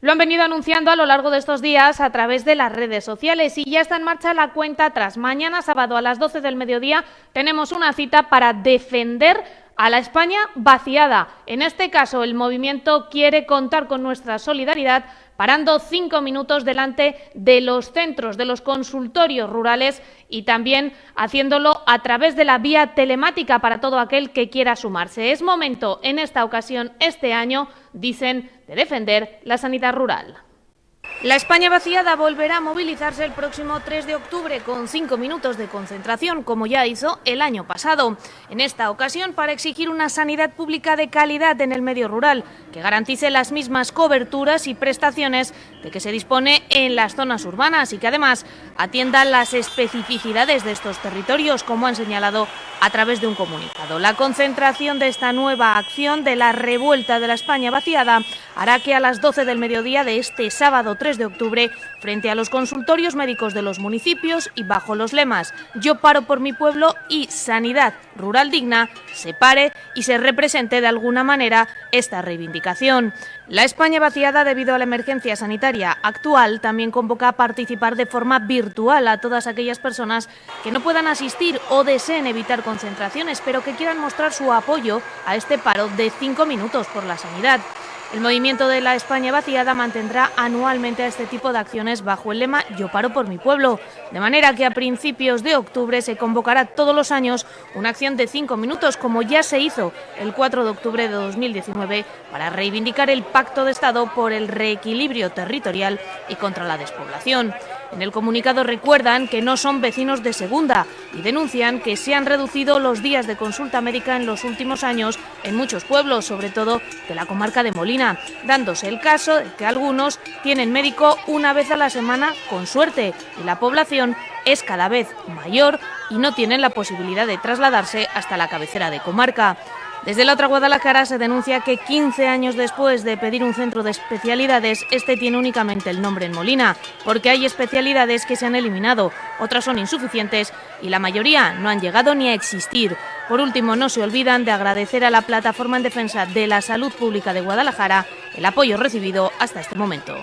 Lo han venido anunciando a lo largo de estos días a través de las redes sociales y ya está en marcha la cuenta tras mañana sábado a las 12 del mediodía tenemos una cita para defender a la España vaciada. En este caso, el movimiento quiere contar con nuestra solidaridad parando cinco minutos delante de los centros, de los consultorios rurales y también haciéndolo a través de la vía telemática para todo aquel que quiera sumarse. Es momento, en esta ocasión, este año, dicen, de defender la sanidad rural. La España vaciada volverá a movilizarse el próximo 3 de octubre con cinco minutos de concentración, como ya hizo el año pasado. En esta ocasión, para exigir una sanidad pública de calidad en el medio rural, que garantice las mismas coberturas y prestaciones de que se dispone en las zonas urbanas y que además atienda las especificidades de estos territorios, como han señalado a través de un comunicado. La concentración de esta nueva acción de la revuelta de la España vaciada hará que a las 12 del mediodía de este sábado 3 de octubre, frente a los consultorios médicos de los municipios y bajo los lemas Yo paro por mi pueblo y Sanidad Rural Digna, se pare y se represente de alguna manera esta reivindicación. La España vaciada debido a la emergencia sanitaria actual también convoca a participar de forma virtual a todas aquellas personas que no puedan asistir o deseen evitar concentraciones, pero que quieran mostrar su apoyo a este paro de cinco minutos por la sanidad. El movimiento de la España vaciada mantendrá anualmente a este tipo de acciones bajo el lema Yo paro por mi pueblo, de manera que a principios de octubre se convocará todos los años una acción de cinco minutos, como ya se hizo el 4 de octubre de 2019, para reivindicar el pacto de Estado por el reequilibrio territorial y contra la despoblación. En el comunicado recuerdan que no son vecinos de segunda y denuncian que se han reducido los días de consulta médica en los últimos años en muchos pueblos, sobre todo de la comarca de Molina, dándose el caso de que algunos tienen médico una vez a la semana con suerte y la población es cada vez mayor y no tienen la posibilidad de trasladarse hasta la cabecera de comarca. Desde la otra Guadalajara se denuncia que 15 años después de pedir un centro de especialidades, este tiene únicamente el nombre en Molina, porque hay especialidades que se han eliminado, otras son insuficientes y la mayoría no han llegado ni a existir. Por último, no se olvidan de agradecer a la Plataforma en Defensa de la Salud Pública de Guadalajara el apoyo recibido hasta este momento.